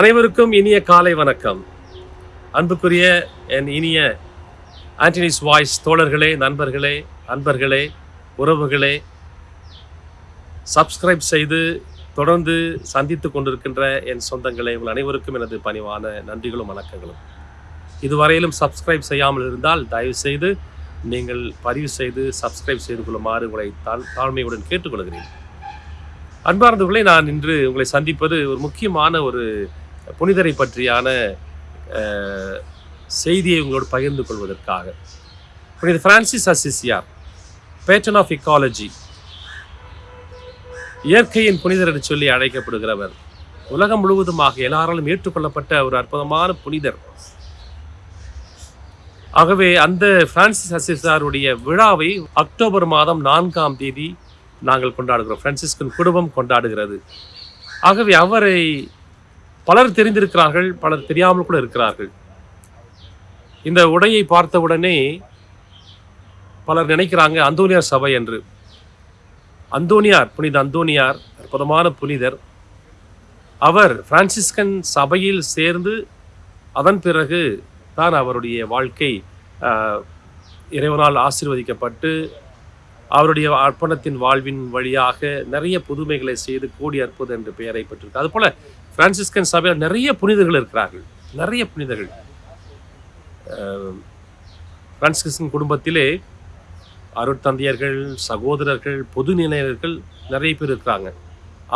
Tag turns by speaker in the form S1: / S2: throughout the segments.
S1: அனைவருக்கும் இனிய காலை வணக்கம். அன்புக்குரிய என் இனிய ஆண்டனிஸ் வாய்ஸ் தோழர்களே நண்பர்களே அன்பர்களே உறவுகளே சப்ஸ்கிரைப் செய்து தொடர்ந்து சந்தித்து கொண்டிருக்கின்ற என் சொந்தங்களே உங்கள் அனைவருக்கும் எனது பணிவான நன்றிகளும் வணக்கங்களும். இதுவரையிலும் சப்ஸ்கிரைப் செய்யாமல் இருந்தால் தயவு செய்து நீங்கள் பதிவு செய்து சப்ஸ்கிரைப் செய்து கொள்ளுமாறு உங்களை தாழ் தாழ்மையுடன் கேட்டுக்கொள்கிறேன். அன்பார்ந்தவர்களை நான் இன்று உங்களை சந்திப்பது ஒரு முக்கியமான ஒரு புனிதரை பற்றியான செய்தியை உங்களோடு பகிர்ந்து கொள்வதற்காக. புனித பிரான்சிஸ் அசிசியார் பேட்டன் ஆஃப் இக்காலஜி இயற்கையின் புனிதர் என்று சொல்லி அழைக்கப்படுகிறவர். உலகம் முழுவதுமாக எல்லாராலும் ஏற்றுக்கொள்ளப்பட்ட ஒரு அற்புதமான புனிதர். ஆகவே அந்த பிரான்சிஸ் அசிசாருடைய விழாவை அக்டோபர் மாதம் நான்காம் தேதி நாங்கள் கொண்டாடுகிறோம். பிரான்சிஸ்கன் குடும்பம் கொண்டாடுகிறது. ஆகவே அவரை பலர் தெரிந்திருக்கிறார்கள் பலர் தெரியாமல் கூட இருக்கிறார்கள். இந்த உடையை பார்த்தவுடனே பலர் நினைக்கிறாங்க அந்தோனியார் சபை என்று. அந்தோனியார் புனித அந்தோனியார் அற்புதமான புனிதர். அவர் பிரான்சிஸ்கன் சபையில் சேர்ந்து அதன் பிறகு தான் அவருடைய வாழ்க்கை ஆஹ், இறைவனால் ஆசீர்வதிக்கப்பட்டு அவருடைய அர்ப்பணத்தின் வாழ்வின் வழியாக நிறைய புதுமைகளை செய்து கூடி அற்புதம் என்ற பெயரை பெற்றிருக்கு. அதுபோல் பிரான்சிஸ்கன் சபையில் நிறைய புனிதர்கள் இருக்கிறார்கள். நிறைய புனிதர்கள். பிரான்சிஸ்கன் குடும்பத்திலே அருட்தந்தையர்கள் சகோதரர்கள் பொது நிலையர்கள் நிறைய பேர் இருக்கிறாங்க.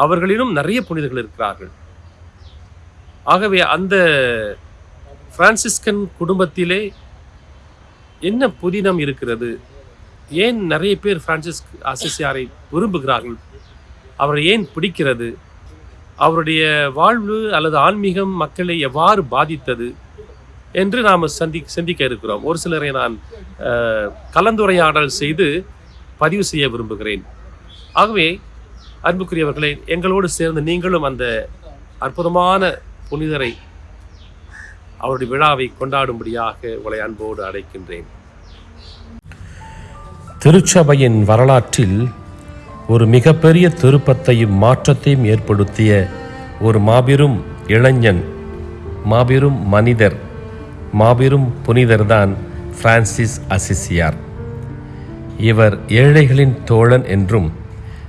S1: அவர்களிலும் நிறைய புனிதர்கள் இருக்கிறார்கள். ஆகவே அந்த பிரான்சிஸ்கன் குடும்பத்திலே என்ன புதினம் இருக்கிறது? ஏன் நிறைய பேர் பிரான்சிஸ் அசிசியாரை விரும்புகிறார்கள்? அவரை ஏன் பிடிக்கிறது? அவருடைய வாழ்வு அல்லது ஆன்மீகம் மக்களை எவ்வாறு பாதித்தது என்று நாம் சந்தி சிந்திக்க இருக்கிறோம். ஒரு சிலரை நான் கலந்துரையாடல் செய்து பதிவு செய்ய விரும்புகிறேன். ஆகவே அன்புக்குரியவர்களே எங்களோடு சேர்ந்து நீங்களும் அந்த அற்புதமான புனிதரை அவருடைய விழாவை கொண்டாடும்படியாக உங்களை அன்போடு அழைக்கின்றேன். திருச்சபையின் வரலாற்றில் ஒரு மிகப்பெரிய திருப்பத்தையும் மாற்றத்தையும் ஏற்படுத்திய ஒரு மாபெரும் இளைஞன் மாபெரும் மனிதர் மாபெரும் புனிதர்தான் பிரான்சிஸ் அசிசியார். இவர் ஏழைகளின் தோழன் என்றும்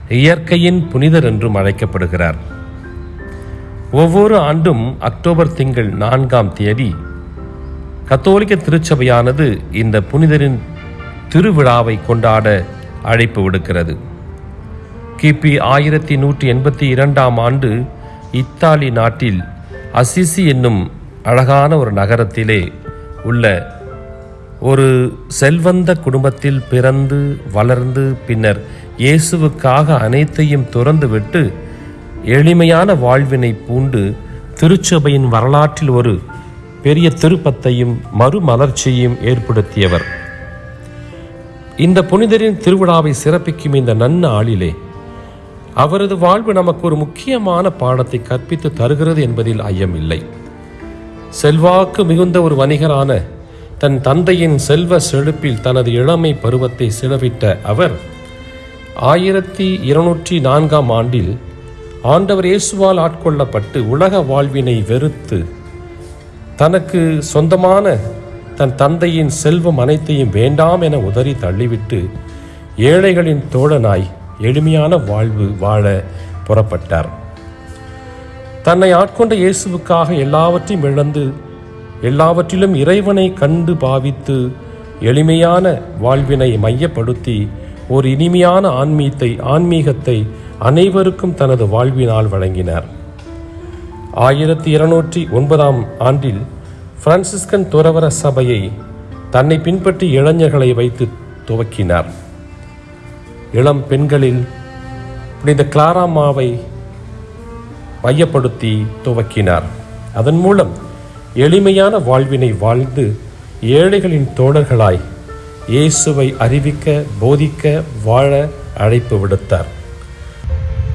S1: இயற்கையின் புனிதர் என்றும் அழைக்கப்படுகிறார். ஒவ்வொரு ஆண்டும் அக்டோபர் திங்கள் நான்காம் தேதி கத்தோலிக்க திருச்சபையானது இந்த புனிதரின் திருவிழாவை கொண்டாட அழைப்பு விடுக்கிறது. கிபி ஆயிரத்தி நூற்றி எண்பத்தி இரண்டாம் ஆண்டு இத்தாலி நாட்டில் அசிசி என்னும் அழகான ஒரு நகரத்திலே உள்ள ஒரு செல்வந்த குடும்பத்தில் பிறந்து வளர்ந்து பின்னர் இயேசுவுக்காக அனைத்தையும் துறந்துவிட்டு எளிமையான வாழ்வினை பூண்டு திருச்சபையின் வரலாற்றில் ஒரு பெரிய திருப்பத்தையும் மறுமலர்ச்சியையும் ஏற்படுத்தியவர். இந்த புனிதரின் திருவிழாவை சிறப்பிக்கும் இந்த நன்னாளிலே அவரது வாழ்வு நமக்கு ஒரு முக்கியமான பாடத்தை கற்பித்து தருகிறது என்பதில் ஐயமில்லை. செல்வாக்கு மிகுந்த ஒரு வணிகரான தன் தந்தையின் செல்வ செழிப்பில் தனது இளமை பருவத்தை செலவிட்ட அவர் ஆயிரத்தி இருநூற்றி நான்காம் ஆண்டில் ஆண்டவர் இயேசுவால் ஆட்கொள்ளப்பட்டு உலக வாழ்வினை வெறுத்து தனக்கு சொந்தமான தன் தந்தையின் செல்வம் அனைத்தையும் வேண்டாம் என உதறி தள்ளிவிட்டு ஏழைகளின் தோழனாய் எளிமையான வாழ்வு வாழ புறப்பட்டார். தன்னை ஆட்கொண்ட இயேசுவுக்காக எல்லாவற்றையும் இழந்து எல்லாவற்றிலும் இறைவனை கண்டு பாவித்து எளிமையான வாழ்வினை மையப்படுத்தி ஒரு இனிமையான ஆன்மீகத்தை ஆன்மீகத்தை அனைவருக்கும் தனது வாழ்வினால் வழங்கினார். ஆயிரத்தி இருநூற்றி ஒன்பதாம் ஆண்டில் பிரான்சிஸ்கன் துறவர சபையை தன்னை பின்பற்றி இளைஞர்களை வைத்து துவக்கினார். இளம் பெண்களில் புனித கிளாராமாவை மையப்படுத்தி துவக்கினார். அதன் மூலம் எளிமையான வாழ்வினை வாழ்ந்து ஏழைகளின் தோழர்களாய் இயேசுவை அறிவிக்க போதிக்க வாழ அழைப்பு விடுத்தார்.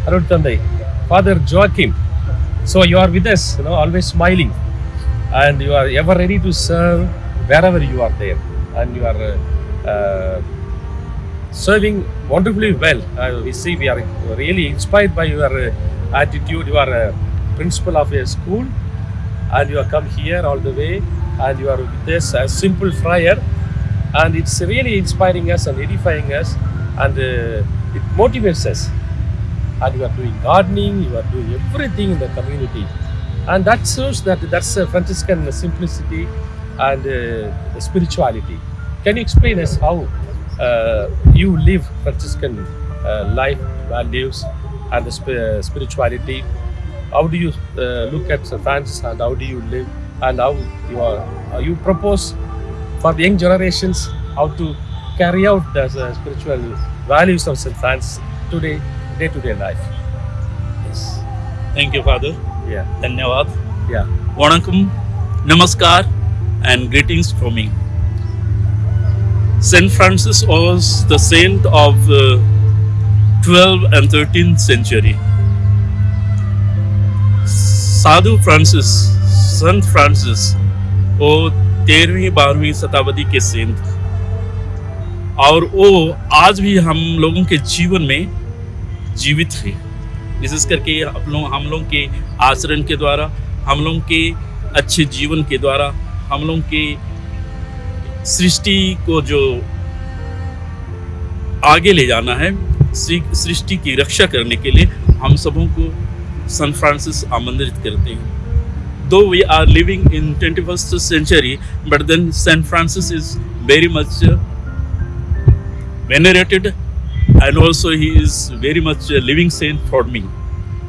S1: அருட்தந்தை father Joachim so you are with us you know always smiling and you are ever ready to serve wherever you are there and you are serving wonderfully well. Uh, we see we are really inspired by your uh, attitude. You are principal of a school and you have come here all the way and you are with this a simple friar and it's really inspiring us and edifying us and uh, it motivates us and you are doing gardening you are doing everything in the community and that shows that that's a franciscan simplicity and uh, spirituality can you explain us how you live franciscan uh, life values and the sp- uh, spirituality how do you uh, look at St. Francis and how do you live and how you are uh, you propose for the young generations how to carry out the uh, spiritual values of St. Francis today day to day life yes
S2: Thank you, Father.
S1: yeah
S2: Dhanyawad.
S1: yeah
S2: Vanakkam, Namaskar, and greetings from me. Saint Francis was the saint of the 12th and 13th century. साधु Francis संत Francis वो तेरहवीं, बारहवीं शताब्दी के Saint और वो आज भी हम लोगों के जीवन में जीवित है विशेष करके हम लोग हम लोग के आचरण के द्वारा, हम लोग के अच्छे जीवन के द्वारा, हम लोग के सृष्टि को जो आगे ले जाना है सृष्टि की रक्षा करने के लिए हम सबों को सन फ्रांसिस आमंत्रित करते हैं। Though we are living in twenty first century but then saint Francis is very much venerated and also he is very much living saint for me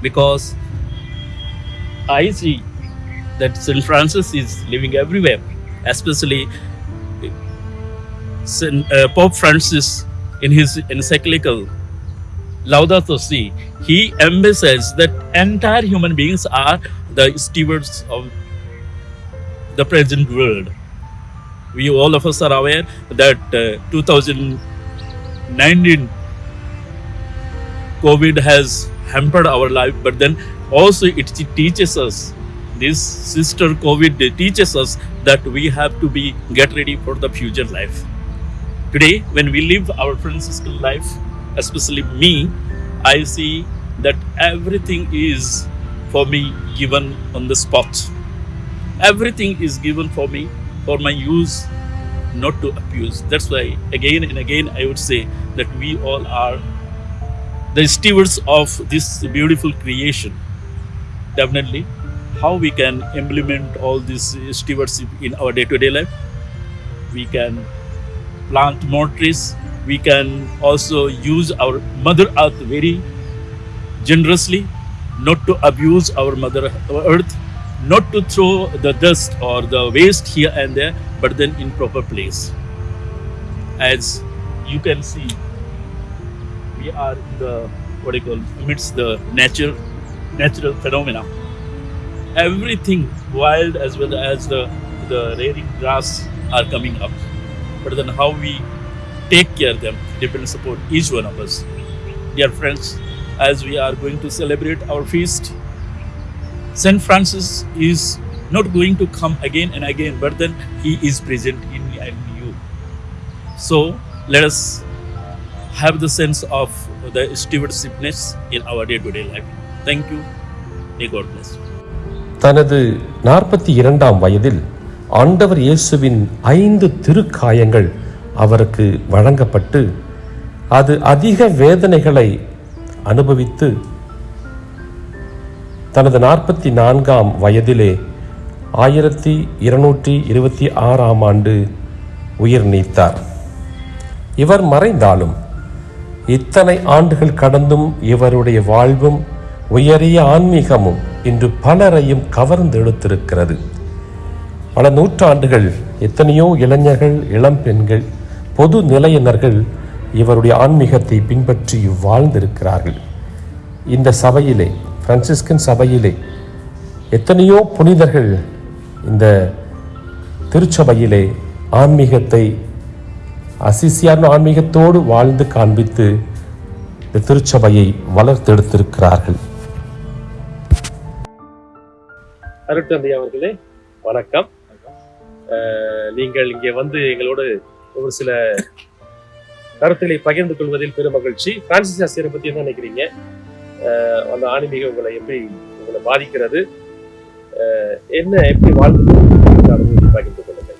S2: because I see that saint Francis is living everywhere especially Saint, uh, Pope Francis in his encyclical Laudato Si, he emphasizes that entire human beings are the stewards of the present world. We all of us are aware that uh, 2019 COVID has hampered our life, but then also it teaches us this sister COVID teaches us that we have to be get ready for the future life. Today, when we live our Franciscan life, especially me, I see that everything is for me given on the spot. Everything is given for me for my use, not to abuse. That's why again and again I would say that we all are the stewards of this beautiful creation. Definitely, how we can implement all this stewardship in our day-to-day life. We can plant more trees. We can also use our Mother Earth very generously, not to abuse our Mother Earth, not to throw the dust or the waste here and there, but then in proper place. As you can see, we are in the what do you call amidst the nature, natural phenomena. Everything wild as well as the the rearing grass are coming up, but then how we take care of them depends upon each one of us. Dear friends, as we are going to celebrate our feast, Saint Francis is not going to come again and again, but then he is present in me and you. So let us have the sense of the stewardshipness in our day-to-day life. Thank you. May God bless you.
S3: தனது நாற்பத்தி இரண்டாம் வயதில் ஆண்டவர் இயேசுவின் ஐந்து திருக்காயங்கள் அவருக்கு வழங்கப்பட்டு அது அதிக வேதனைகளை அனுபவித்து தனது நாற்பத்தி நான்காம் வயதிலே ஆயிரத்தி இருநூற்றி இருபத்தி ஆறாம் ஆண்டு உயிர் நீத்தார். இவர் மறைந்தாலும் இத்தனை ஆண்டுகள் கடந்தும் இவருடைய வாழ்வும் உயரிய ஆன்மீகமும் இன்று பலரையும் கவர்ந்தெடுத்திருக்கிறது. பல நூற்றாண்டுகள் எத்தனையோ இளைஞர்கள் இளம் பெண்கள் பொது நிலையினர்கள் இவருடைய ஆன்மீகத்தை பின்பற்றி வாழ்ந்திருக்கிறார்கள். இந்த சபையிலே பிரான்சிஸ்கன் சபையிலே எத்தனையோ புனிதர்கள் இந்த திருச்சபையிலே ஆன்மீகத்தை அசிசியான ஆன்மீகத்தோடு வாழ்ந்து காண்பித்து இந்த திருச்சபையை வளர்த்தெடுத்திருக்கிறார்கள்.
S1: அருட்டந்தி அவர்களே வணக்கம். நீங்கள் இங்கே வந்து எங்களோடு ஒரு சில கருத்துக்களை பகிர்ந்து கொள்வதில் பெரும் மகிழ்ச்சி. பிரான்சிஸ் ஆசிரியரை பற்றி என்ன நினைக்கிறீங்க? அந்த ஆன்மீகம் உங்களை எப்படி உங்களை பாதிக்கிறது? என்ன எப்படி வாழ்ந்து அனுபவத்தை பகிர்ந்து கொள்ளுங்கள்.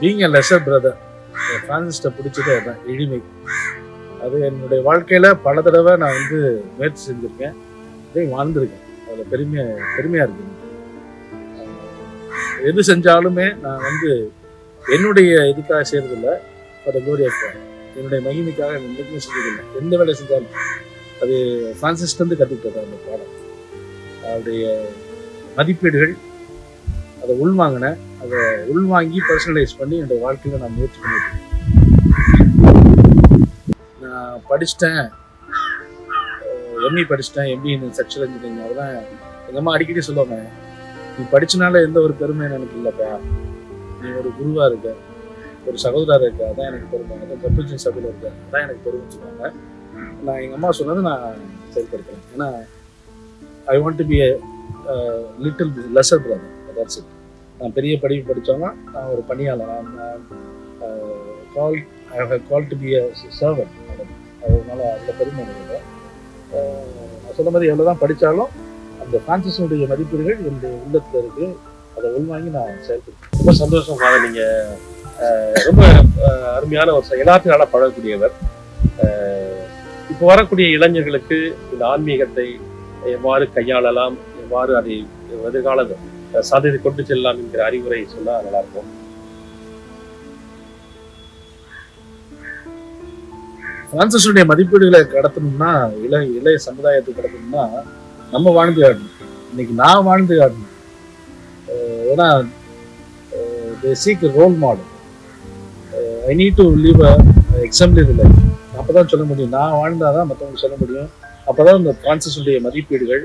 S4: Being a lesser brother. ஃப்ரான்சிஸ்ட பிடிச்சதே அதான் எளிமை. அது என்னுடைய வாழ்க்கையில் பல தடவை நான் வந்து முயற்சி செஞ்சுருக்கேன். இதையும் வாழ்ந்திருக்கேன். அதில் பெருமையாக பெருமையாக இருக்கு எது செஞ்சாலுமே நான் வந்து என்னுடைய இதுக்காக செய்யறதில்ல. அதை கோரி என்னுடைய மகிமைக்காக என்னைக்குமே செஞ்சதில்லை எந்த வேலை செஞ்சாலும் அது ஃப்ரான்சிஸ்லேருந்து கற்றுக்கிட்டது அந்த பாடம். அவருடைய மதிப்பீடுகள் அதை உள்வாங்கினேன் அதை உள்வாங்கி பர்சனலைஸ் பண்ணி என்னுடைய வாழ்க்கையில் நான் முயற்சி பண்ணிட்டு நான் படிச்சிட்டேன். எம்இ படிச்சிட்டேன். எம்பி இன் செக்ஷுவல் இன்ஜினியரிங் அதெல்லாம் எங்கள் அம்மா அடிக்கடி சொல்லுவாங்க. நீ படிச்சனால எந்த ஒரு பெருமையும் எனக்கு இல்லைப்பா. நீ ஒரு குருவா இருக்க ஒரு சகோதரா இருக்க அதான் எனக்கு பெருமை. அதான் கப்பூச்சின் சபையில் இருக்க அதான் எனக்கு பெருமைன்னு சொன்னாங்க நான் எங்கள் அம்மா சொன்னதை நான் செயல்படுத்துறேன். ஏன்னா I want to be little lesser brother that's it நான் பெரிய படிப்பு படித்தோன்னா நான் ஒரு பணியாளர் call I have call to be a servant அதனால அந்த பெருமை எனக்கு நான் சொன்ன மாதிரி எவ்வளோ தான் படித்தாலும் அந்த ஃப்ரான்சிஸனுடைய மதிப்பீடுகள் என்னுடைய உள்ளத்தில் இருக்கு. அதை உள்வாங்கி நான் செயல்படுத்தேன்
S1: ரொம்ப சந்தோஷம் ஃபாதர் நீங்க ரொம்ப அருமையான ஒரு எல்லாத்தையும் நல்லா பழகக்கூடியவர். இப்போ வரக்கூடிய இளைஞர்களுக்கு இந்த ஆன்மீகத்தை எவ்வாறு கையாளலாம் எவ்வாறு அதை எதிர்கால அஹ், சாதனை கொண்டு செல்லலாம் என்கிற அறிவுரை சொன்னால் நல்லா இருக்கும்.
S4: பிரான்சிஸுடைய மதிப்பீடுகளை கடத்தணும்னா இளைய இளைய சமுதாயத்தை கடத்தணும்னா நம்ம வாழ்ந்து காட்டணும். இன்னைக்கு நான் வாழ்ந்து காட்டணும். ஏன்னா seek role model I need to live a exemplary life அப்பதான் சொல்ல முடியும். நான் வாழ்ந்தாதான் மற்றவங்க சொல்ல முடியும். அப்போ தான் இந்த கான்சியஸுடைய மதிப்பீடுகள்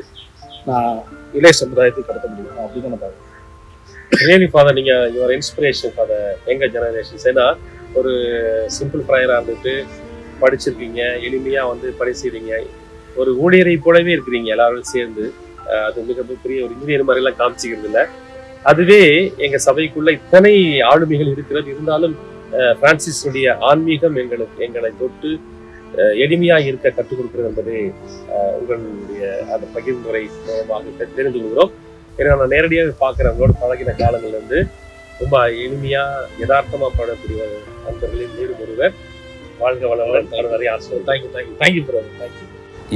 S4: நான் இளைய சமுதாயத்தை கடத்த முடியும். அப்படின்னு நான் பார்க்குறேன்.
S1: ரியலி ஃபாதர் நீங்கள் யுவர் இன்ஸ்பிரேஷன் ஃபாதர் எங்கள் ஜெனரேஷன்ஸ் ஏன்னா ஒரு சிம்பிள் ஃப்ரையராக இருந்துட்டு படிச்சிருக்கீங்க. எளிமையாக வந்து படிச்சிருக்கீங்க ஒரு ஊழியரை போலவே இருக்கிறீங்க எல்லாரும் சேர்ந்து. அது மிகப்பெரிய ஒரு இன்ஜினியர் மாதிரி எல்லாம் காமிச்சிக்கிறது இல்ல. அதுவே எங்க சபைக்குள்ள இத்தனை ஆளுமைகள் இருக்கிறது. இருந்தாலும் பிரான்சிஸுடைய ஆன்மீகம் எங்களுக்கு எங்களை தொட்டு எளிமையா இருக்க கற்றுக் கொடுக்கிறது என்பது உங்களுடைய அந்த பகிர்ந்துரை மூலமாக தெரிந்து கொள்கிறோம். ஏன்னா நான் நேரடியாக பார்க்குறவங்களோட பழகின காலங்கள்ல இருந்து ரொம்ப எளிமையா யதார்த்தமா படக்கூடிய நண்பர்களில் மீண்டும் ஒருவர். வாழ்க வளமுடன் வரை ஆசை
S4: thank you thank you thank you brother thank you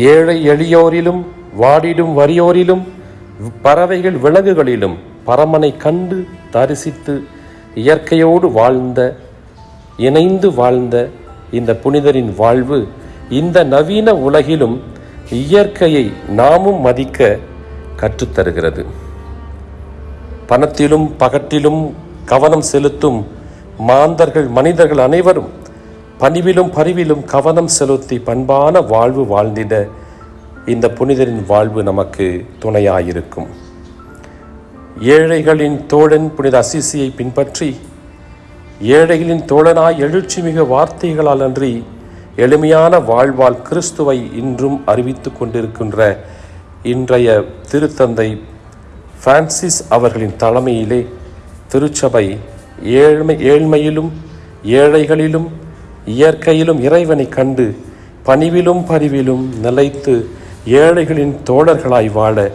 S3: ஏழை எளியோரிலும் வாடிடும் வறியோரிலும் பறவைகள் விலங்குகளிலும் பரமனை கண்டு தரிசித்து இயற்கையோடு வாழ்ந்த இணைந்து வாழ்ந்த இந்த புனிதரின் வாழ்வு இந்த நவீன உலகிலும் இயற்கையை நாமும் மதிக்க கற்றுத்தருகிறது. பணத்திலும் பகட்டிலும் கவனம் செலுத்தும் மாந்தர்கள் மனிதர்கள் அனைவரும் பணிவிலும் பரிவிலும் கவனம் செலுத்தி பண்பான வாழ்வு வாழ்ந்திட இந்த புனிதரின் வாழ்வு நமக்கு துணையாயிருக்கும். ஏழைகளின் தோழன் புனித அசிசியை பின்பற்றி ஏழைகளின் தோழனாய் எழுச்சிமிகு வார்த்தைகளால் அன்றி எளிமையான வாழ்வால் கிறிஸ்துவை இன்றும் அறிவித்து கொண்டிருக்கின்ற இன்றைய திருத்தந்தை பிரான்சிஸ் அவர்களின் தலைமையிலே திருச்சபை ஏழ்மை ஏழ்மையிலும் ஏழைகளிலும் இயற்கையிலும் இறைவனை கண்டு பணிவிலும் பரிவிலும் நிலைத்து ஏழைகளின் தோழர்களாய் வாழ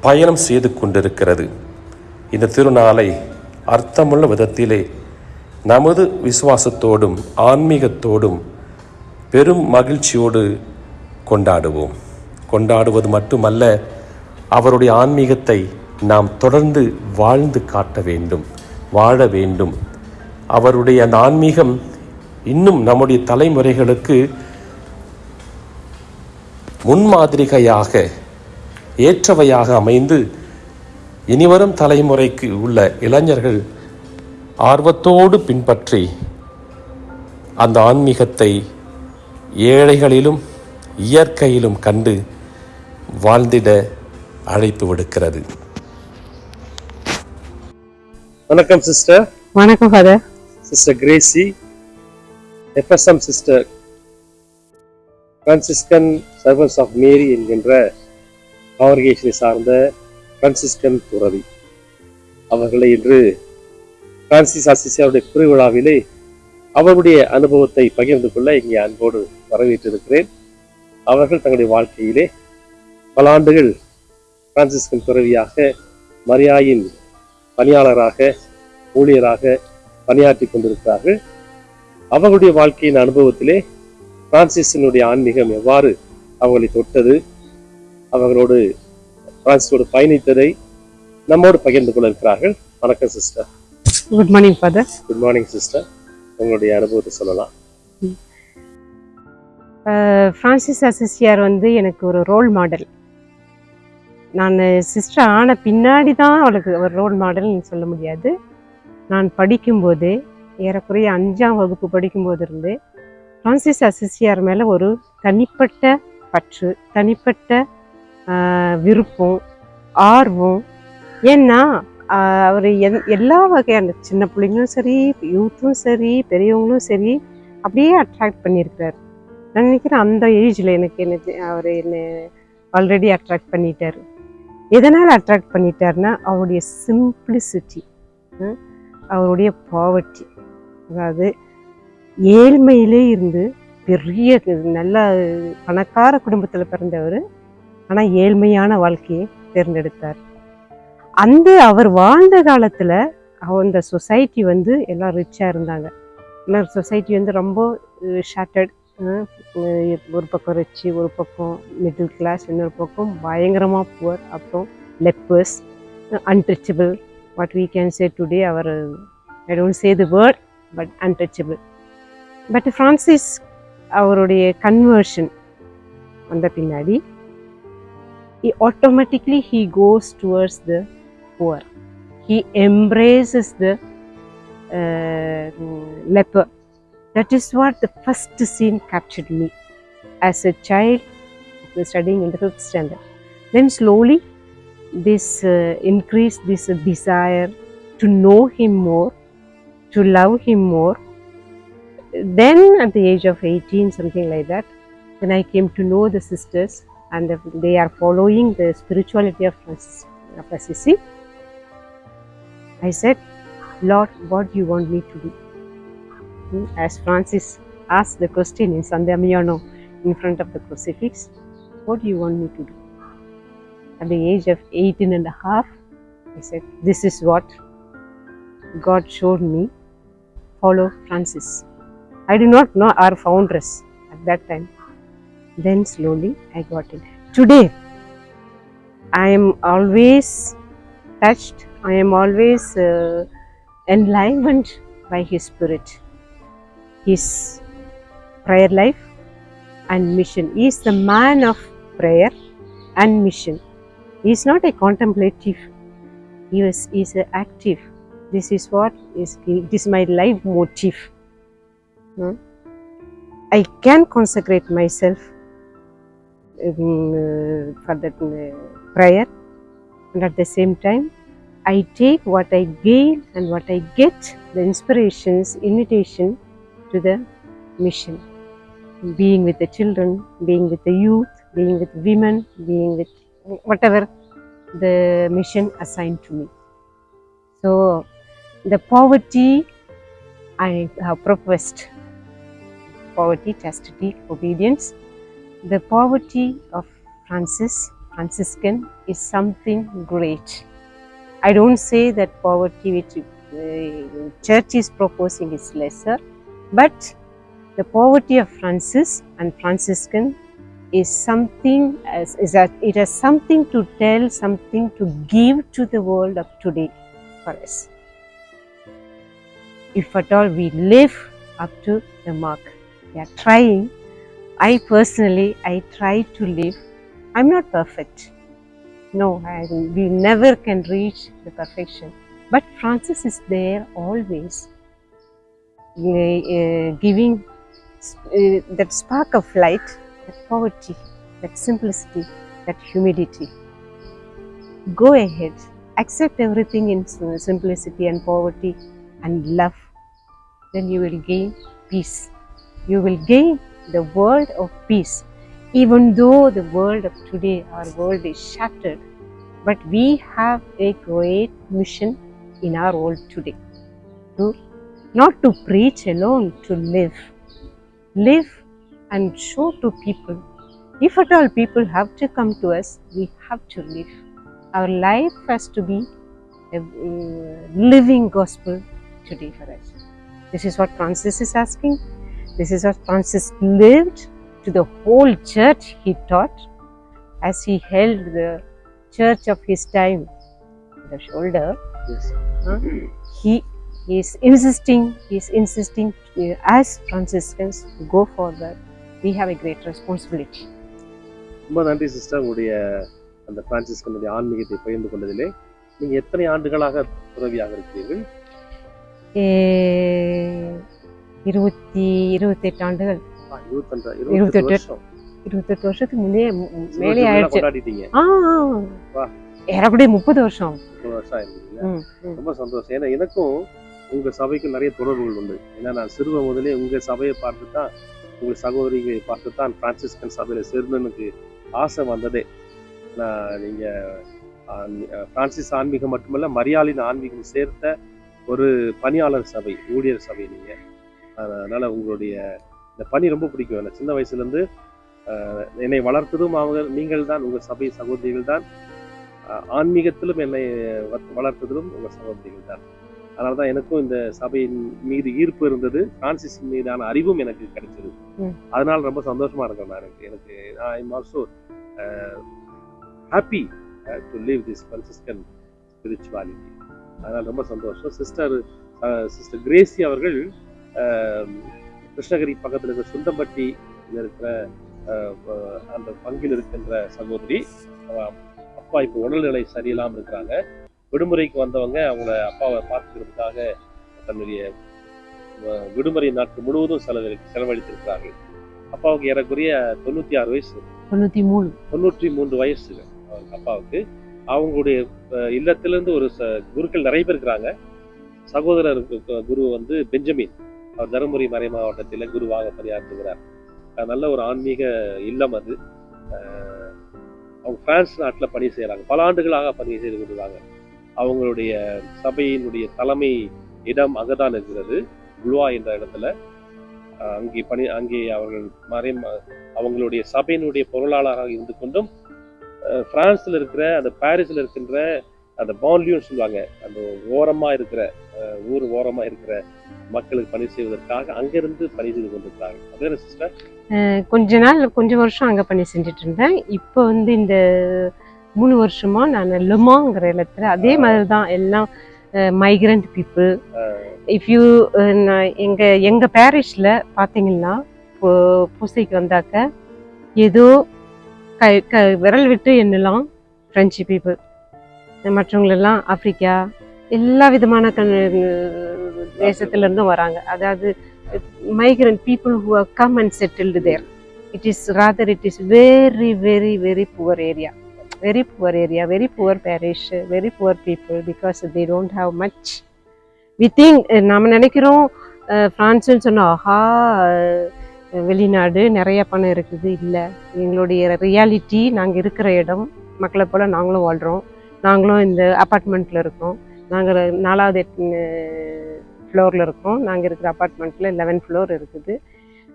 S3: பயணம் செய்து கொண்டிருக்கிறது. இந்த திருநாளை அர்த்தமுள்ள விதத்திலே நமது விசுவாசத்தோடும் ஆன்மீகத்தோடும் பெரும் மகிழ்ச்சியோடு கொண்டாடுவோம். கொண்டாடுவது மட்டுமல்ல அவருடைய ஆன்மீகத்தை நாம் தொடர்ந்து வாழ்ந்து காட்ட வேண்டும் வாழ வேண்டும். அவருடைய அந்த ஆன்மீகம் இன்னும் நம்முடைய தலைமுறைகளுக்கு முன்மாதிரிகையாக ஏற்றவையாக அமைந்து இனிவரும் தலைமுறைக்கு உள்ள இளைஞர்கள் ஆர்வத்தோடு பின்பற்றி அந்த ஆன்மீகத்தை ஏழைகளிலும் இயற்கையிலும் கண்டு வாழ்ந்திட அழைப்பு விடுக்கிறது.
S1: வணக்கம் சிஸ்டர்.
S5: வணக்கம் father
S1: sister Gracy FSM sister Franciscan servants of Mary என்கின்ற காங்கிரிகேஷனை சார்ந்த பிரான்சிஸ்கன் துறவி. அவர்களை இன்று பிரான்சிஸ் ஆசிசியாருடைய திருவிழாவிலே அவருடைய அனுபவத்தை பகிர்ந்து கொள்ள இங்கே அன்போடு வரவேற்றிருக்கிறேன். அவர்கள் தங்களுடைய வாழ்க்கையிலே பல ஆண்டுகள் பிரான்சிஸ்கன் துறவியாக மரியாயின் பணியாளராக ஊழியராக பணியாற்றி கொண்டிருக்கிறார்கள். அவர்களுடைய வாழ்க்கையின் அனுபவத்திலே பிரான்சிஸினுடைய ஆன்மீகம் எவ்வாறு அவங்களை தொட்டது அவர்களோடு பிரான்சிஸோடு பயணித்ததை நம்மோடு பகிர்ந்து கொள்ள இருக்கிறார்கள். வணக்கம் sister.
S5: Good morning father
S1: good morning sister. உங்களுடைய அனுபவத்தை சொல்லலாம்.
S5: ஃப்ரான்சிஸ் அசிசியார் வந்து எனக்கு ஒரு ரோல் மாடல் நான் சிஸ்டர் ஆன பின்னாடி தான் அவளுக்கு ஒரு ரோல் மாடல்னு சொல்ல முடியாது. நான் படிக்கும்போது ஏறக்குறைய அஞ்சாம் வகுப்பு படிக்கும்போது இருந்து ஃப்ரான்சிஸ் அசிசியார் மேலே ஒரு தனிப்பட்ட பற்று தனிப்பட்ட விருப்பம் ஆர்வம். ஏன்னா அவர் எந் எல்லா வகையான சின்ன பிள்ளைங்களும் சரி யூத்தும் சரி பெரியவங்களும் சரி அப்படியே அட்ராக்ட் பண்ணியிருக்கிறார். நான் நினைக்கிறேன் அந்த ஏஜில் எனக்கு என்ன அவர் என்னை ஆல்ரெடி அட்ராக்ட் பண்ணிட்டார். எதனால் அட்ராக்ட் பண்ணிட்டாருன்னா அவருடைய சிம்பிளிசிட்டி அவருடைய பாவர்ட்டி அதாவது ஏழ்மையிலே இருந்து பெரிய நல்ல பணக்கார குடும்பத்தில் பிறந்தவர் ஆனால் ஏழ்மையான வாழ்க்கையை தேர்ந்தெடுத்தார். அந்த அவர் வாழ்ந்த காலத்தில் அந்த சொசைட்டி வந்து எல்லாம் ரிச்சாக இருந்தாங்க. எல்லாம் சொசைட்டி வந்து ரொம்ப ஷார்ட்டட் ஒரு பக்கம் ரிச்சு ஒரு பக்கம் மிடில் கிளாஸ் இன்னொரு பக்கம் பயங்கரமாக புவர் அப்புறம் lepers unreachable what we can say today our I don't say the word but untouchable but Francis அவருடைய கன்வர்ஷன் வந்த பின்னாடி automatically he goes towards the poor he embraces the leper that is what the first scene captured me as a child studying in the fifth standard. Then slowly, this uh, increased this uh, desire to know him more, to love him more. Then, at the age of 18, something like that, then I came to know the sisters and the- they are following the spirituality of Francis. I said, Lord, what do you want me to do? Hmm, As Francis asked the question in San Damiano in front of the crucifix, what do you want me to do? At the age of 18 and a half, I said, This is what God showed me. Follow Francis. I did not know our foundress at that time. Then slowly I got it. Today, I am always touched, I am always uh, enlivened by His Spirit, His prayer life and mission. He is the man of prayer and mission. He is not a contemplative, he is, he is active. This is what is it is my life motive. Hmm? I can consecrate myself um, for that uh, prayer, and at the same time, I take what I gain and what I get, the inspirations, invitation to the mission. Being with the children, being with the youth, being with women, being with whatever the mission assigned to me. So, the poverty I have professed poverty, chastity, obedience. The poverty of Francis, Franciscan, is something great. I don't say that poverty which uh, church is proposing is lesser, but the poverty of Francis and Franciscan is something as is that it has something to tell, something to give to the world of today for us. If at all we live up to the mark, we are trying. I personally, I try to live. I'm not perfect. No, I, we never can reach the perfection. But Francis is there always, uh, giving uh, that spark of light, that poverty, that simplicity, that humility. Go ahead, accept everything in simplicity and poverty and love. Then you will gain peace. You will gain the world of peace. Even though the world of today, our world is shattered, but we have a great mission in our world today. To not to preach alone, to live. Live and show to people. If at all people have to come to us, we have to live. our life has to be a living gospel today for us. This is what Francis is asking. This is what Francis lived to the whole church he taught as he held the church of his time on the shoulder.
S1: Yes.
S5: huh, he he is insisting, he is insisting uh, as Franciscans to go forward. We have a great responsibility.
S1: ரொம்ப நன்றி sister உங்களுடைய அந்த பிரான்சிஸ்கனுடைய ஆன்மீகத்தை பகிர்ந்து கொண்டதிலே நீங்க எத்தனை ஆண்டுகளாக துறவியாக இருக்கிறீர்கள்
S5: Eh, இருபத்தி இருபத்தெட்டு ஆண்டுகள். இருபத்தெட்டு.
S1: இருபத்தெட்டு
S5: வருஷத்துக்கு முன்னே மேலே ஆயிடுச்சு. ஆ. ஏறக்குறைய முப்பது வருஷம்.
S1: ரொம்ப சந்தோஷம். ஏன்னா எனக்கும் உங்க சபைக்கும் நிறைய தொடர்புகள் உண்டு. ஏன்னா நான் சிறுவ முதலே உங்க சபையை பார்த்து தான் உங்க சகோதரிகளை பார்த்து தான் பிரான்சிஸ்கன் சபையில சேர்ந்து எனக்கு ஆசை வந்ததே. நான் நீங்க பிரான்சிஸ் ஆன்மீகம் மட்டுமல்ல மரியாளின் ஆன்மீகம் சேர்த்த ஒரு பணியாளர் சபை ஊழியர் சபை நீங்க. அதனால உங்களுடைய இந்த பணி ரொம்ப பிடிக்கும். எனக்கு சின்ன வயசுல இருந்து அஹ், என்னை வளர்த்ததும் அவங்க நீங்கள் தான் உங்க சபை சகோதரிகள் தான். ஆன்மீகத்திலும் என்னை வளர்த்ததிலும் உங்க சகோதரிகள் தான். அதனால தான் எனக்கும் இந்த சபையின் மீது ஈர்ப்பு இருந்தது. பிரான்சிஸ் மீதான அறிவும் எனக்கு கிடைச்சது. அதனால ரொம்ப சந்தோஷமா இருக்கேன் நான். எனக்கு எனக்கு I am also happy to live this Franciscan spirituality அதனால ரொம்ப சந்தோஷம். சிஸ்டர் சிஸ்டர் கிரேசி அவர்கள் கிருஷ்ணகிரி பக்கத்தில் இருக்கிற சுண்டம்பட்டி இருக்கிற அந்த பங்கில் இருக்கின்ற சகோதரி. அப்பா இப்போ உடல்நிலை சரியில்லாமல் இருக்கிறாங்க. விடுமுறைக்கு வந்தவங்க அவங்கள அப்பாவை பார்த்துக்கிறதுக்காக தன்னுடைய விடுமுறை நாட்கள் முழுவதும் செலவழி செலவழித்திருக்கிறார்கள். அப்பாவுக்கு ஏறக்குறைய தொண்ணூற்றி ஆறு வயசு.
S5: தொண்ணூத்தி மூணு.
S1: தொண்ணூற்றி மூன்று வயசு அவங்க அப்பாவுக்கு. அவங்களுடைய இல்லத்திலேருந்து இல்லத்திலிருந்து ஒரு ச குருக்கள் நிறைய பேர் இருக்கிறாங்க. சகோதரர் குரு வந்து பெஞ்சமின். அவர் தருமபுரி மறை மாவட்டத்தில் குருவாக பணியாற்றுகிறார். நல்ல ஒரு ஆன்மீக இல்லம் அது. அவங்க பிரான்ஸ் நாட்டில் பணி செய்கிறாங்க பல ஆண்டுகளாக பணி செய்து கொண்டிருக்காங்க. அவங்களுடைய சபையினுடைய தலைமை இடம் அங்கதான் இருக்கிறது. குளுவா என்ற இடத்துல. அஹ், அங்கே பணி அங்கே அவர்கள் மறை அவங்களுடைய சபையினுடைய பொருளாளராக இருந்து கொண்டும் அஹ், பிரான்ஸ்ல இருக்கிற அந்த பாரிஸ்ல இருக்கின்ற அந்த பான்லியூன்னு சொல்லுவாங்க. அந்த ஓரமா இருக்கிற ஊர் ஓரமா இருக்கிற மக்களுக்கு பணி செய்வதற்காக அங்கிருந்து பணி செய்து கொண்டிருக்கிறாங்க. அதே சிஸ்டர்
S5: கொஞ்ச நாள் கொஞ்சம் வருஷம் அங்கே பண்ணி செஞ்சுட்டு இருந்தேன் இப்போ வந்து இந்த மூணு வருஷமா நான் லெமாங்கிற இடத்துல அதே மாதிரி தான் எல்லாம் மைக்ரண்ட் பீப்புள் இஃப் யூ எங்க எங்க பேரிஷ்ல பாத்தீங்கன்னா பூ- பூசைக்கு வந்தாக்க ஏதோ கை க விரல் விட்டு எண்ணலாம் ஃப்ரெஞ்சு பீப்புள் மற்றவங்களெல்லாம் ஆப்ரிக்கா எல்லா விதமான கண் தேசத்துலேருந்தும் வராங்க அதாவது migrant people who are come and settled there it is rather it is very very very poor area very poor area very poor parish very poor people because they don't have much we think நம்ம நினைக்கிறோம் ஃப்ரான்ஸுன்னு சொன்னால் ஆஹா வெளிநாடு நிறைய பணம் இருக்குது இல்லை. எங்களுடைய reality நாங்கள் இருக்கிற இடம் மக்களை போல் நாங்களும் வாழ்கிறோம் நாங்களும் இந்த அப்பார்ட்மெண்ட்டில் இருக்கோம். நாங்கள் நாலாவது ஃப்ளோரில் இருக்கோம். நாங்கள் இருக்கிற அப்பார்ட்மெண்ட்டில் லெவன் ஃப்ளோர் இருக்குது.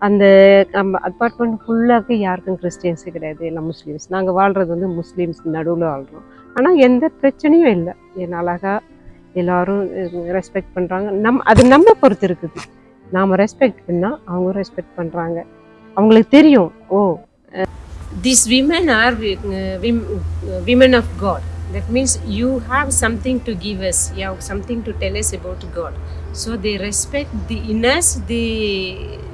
S5: அந்த நம்ம அப்பார்ட்மெண்ட் ஃபுல்லாக யாருக்கும் கிறிஸ்டியன்ஸு கிடையாது எல்லாம் முஸ்லீம்ஸ் நாங்கள் வாழ்கிறது வந்து முஸ்லீம்ஸ் நடுவில் வாழ்கிறோம் ஆனால் எந்த பிரச்சனையும் இல்லை. என் அழகாக எல்லாரும் ரெஸ்பெக்ட் பண்ணுறாங்க நம் அது நம்ம பொறுத்து இருக்குது. நாம் ரெஸ்பெக்ட் பண்ணால் அவங்க ரெஸ்பெக்ட் பண்ணுறாங்க அவங்களுக்கு தெரியும் oh these women are uh, wim- uh, women of God. That means you have something to give us, you have something to tell us about God. So they respect the in us, they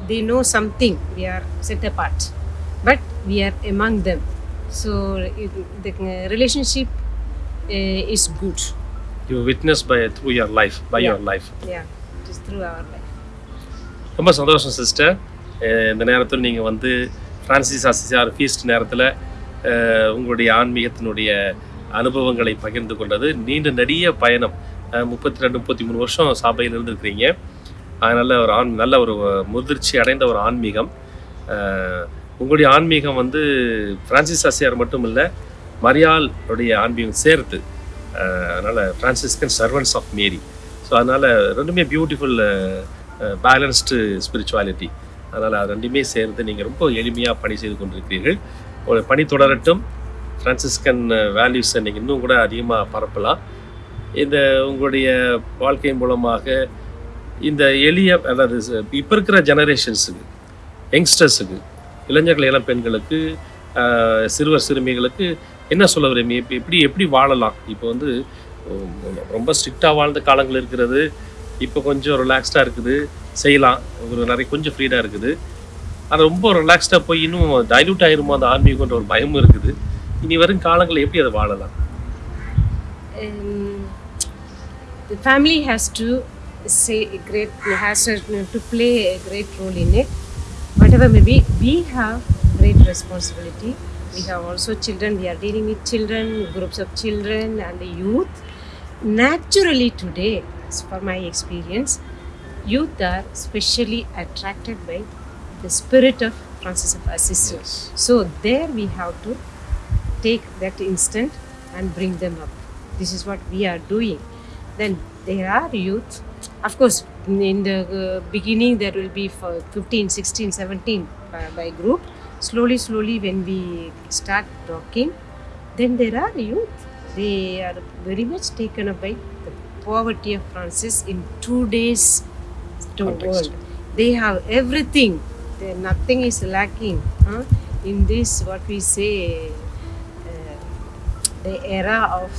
S5: they know something, we are set apart. But we are among them. So it, the uh, relationship uh, is good.
S1: You witness by through your life by
S5: Yeah.
S1: Your life
S5: Yeah, it is through our life.
S1: ரொம்ப சந்தோஷம் sister இந்த நேரத்தில் நீங்கள் வந்து Francis அசிசார் feast நேரத்தில் உங்களுடைய ஆன்மீகத்தினுடைய அனுபவங்களை பகிர்ந்து கொண்டது. நீண்ட நெடிய பயணம். முப்பத்தி ரெண்டு முப்பத்தி மூணு வருஷம் சபையில் இருந்திருக்கிறீங்க. அதனால் ஒரு ஆண் நல்ல ஒரு முதிர்ச்சி அடைந்த ஒரு ஆன்மீகம். உங்களுடைய ஆன்மீகம் வந்து ஃப்ரான்சிஸ் அசியார் மட்டும் இல்லை மரியாளுடைய ஆன்மீகம் சேர்த்து. அதனால் ஃப்ரான்சிஸ்கன் சர்வன்ஸ் ஆஃப் மேரி ஸோ அதனால் ரெண்டுமே பியூட்டிஃபுல் பேலன்ஸ்டு ஸ்பிரிச்சுவாலிட்டி அதனால் அது ரெண்டுமே சேர்ந்து நீங்கள் ரொம்ப எளிமையாக பணி செய்து கொண்டிருக்கிறீர்கள். ஒரு பணி தொடரட்டும். ஃப்ரான்சிஸ்கன் வேல்யூஸை நீங்கள் இன்னும் கூட அதிகமாக பரப்பலாம். இந்த உங்களுடைய வாழ்க்கை மூலமாக இந்த எளிய அதாவது இப்போ இருக்கிற ஜெனரேஷன்ஸுக்கு யங்ஸ்டர்ஸுக்கு இளைஞர்கள் இளம் பெண்களுக்கு சிறுவர் சிறுமிகளுக்கு என்ன சொல்ல விரும்பி இப்போ எப்படி எப்படி வாழலாம்? இப்போ வந்து ரொம்ப ஸ்ட்ரிக்டாக வாழ்ந்த காலங்கள் இருக்கிறது. இப்போ கொஞ்சம் ரிலாக்ஸ்டாக இருக்குது செய்யலாம் ஒரு நிறைய கொஞ்சம் ஃப்ரீடாக இருக்குது ஆனால் ரொம்ப ரிலாக்ஸ்டாக போய் இன்னும் டைல்யூட் ஆயிருமோ அந்த ஆன்மீகன்ற ஒரு பயமும் இருக்குது இனி வரும் காலங்களில் எப்படி அதை வாழலாம்
S5: um, the family has to say a great has to, to play a great role in it whatever may be we have great responsibility we have also children we are dealing with children groups of children and the youth naturally today as per my experience youth are specially attracted by the spirit of francis of assisi so there we have to take that instant and bring them up. This is what we are doing. Then there are youth. Of course, in the uh, beginning, there will be for 15, 16, 17 by, by group. Slowly, slowly, when we start talking, then there are youth. They are very much taken up by the poverty of Francis in two days to
S1: Context.
S5: world. They have everything. There, nothing is lacking. Huh? In this, what we say, uh, the era of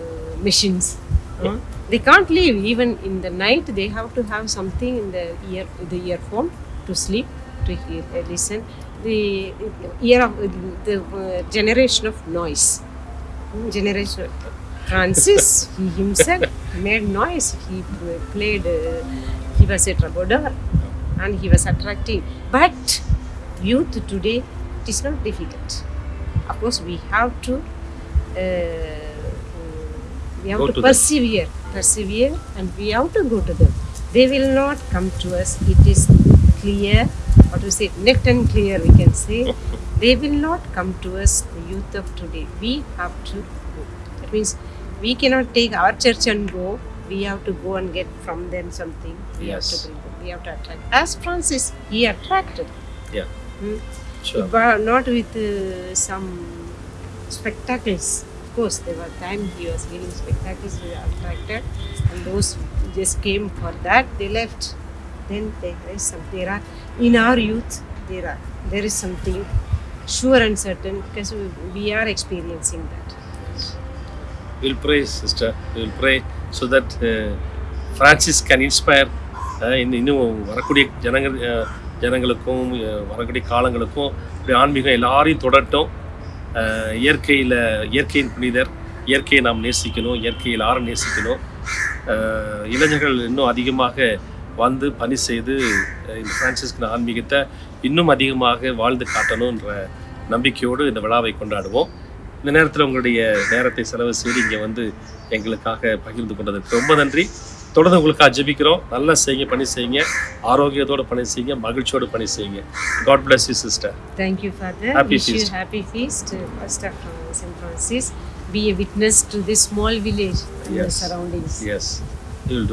S5: uh, machines. huh? They can't live even in the night. They have to have something in the ear, the earphone to sleep, to hear, uh, listen. The year of the uh, generation of noise. Hmm, Generation. Francis, he himself made noise. He played. Uh, he was a troubadour, and he was attractive. But youth today, it is not difficult of course we have to uh, we have
S1: Go
S5: to,
S1: to
S5: persevere persevere and we have to go to them they will not come to us it is clear what we say net and clear we can say they will not come to us the youth of today we have to go that means we cannot take our church and go we have to go and get from them something we have to bring them. we have to attract as francis he attracted Yeah.
S1: Sure.
S5: but not with uh, some spectacles. Of course, there were times he was giving spectacles, we were attracted, and those just came for that, they left. Then there is some, there are, in our youth, there are, there is something sure and certain because we, we are experiencing that.
S1: Will pray sister will pray so that Francis can inspire இன்னும் வரக்கூடிய ஜனங்கள் uh, ஜனங்களுக்கும் uh, வரக்கூடிய காலங்களுக்கும் இப்படி ஆன்மீகம் எல்லாரையும் தொடட்டும் uh, இயற்கையில் இயற்கையின் புனிதர் இயற்கையை நாம் நேசிக்கணும் இயற்கையில் எல்லாரும் நேசிக்கணும். இளைஞர்கள் இன்னும் அதிகமாக வந்து பணி செய்து இந்த ஃப்ரான்சிஸ்கின் ஆன்மீகத்தை இன்னும் அதிகமாக வாழ்ந்து காட்டணுன்ற நம்பிக்கையோடு இந்த விழாவை கொண்டாடுவோம். இந்த நேரத்தில் உங்களுடைய நேரத்தை செலவு செய்து இங்கே வந்து எங்களுக்காக பகிர்ந்து கொண்டதுக்கு ரொம்ப நன்றி தொடர்ந்து உங்களுக்காக ஜெபிக்கிறோம் நல்லா செய்யுங்க பணி செய்யுங்க ஆரோக்கியத்தோட பணி செய்யுங்க மகிழ்ச்சியோடு பணி செய்யுங்க God bless you sister
S5: Thank you, Father.
S1: Happy
S5: Wish
S1: feast.
S5: you happy feast, uh, Pastor Fran- St. Francis. Be a witness to this small village and the
S1: Yes.
S5: surroundings.
S1: yes you will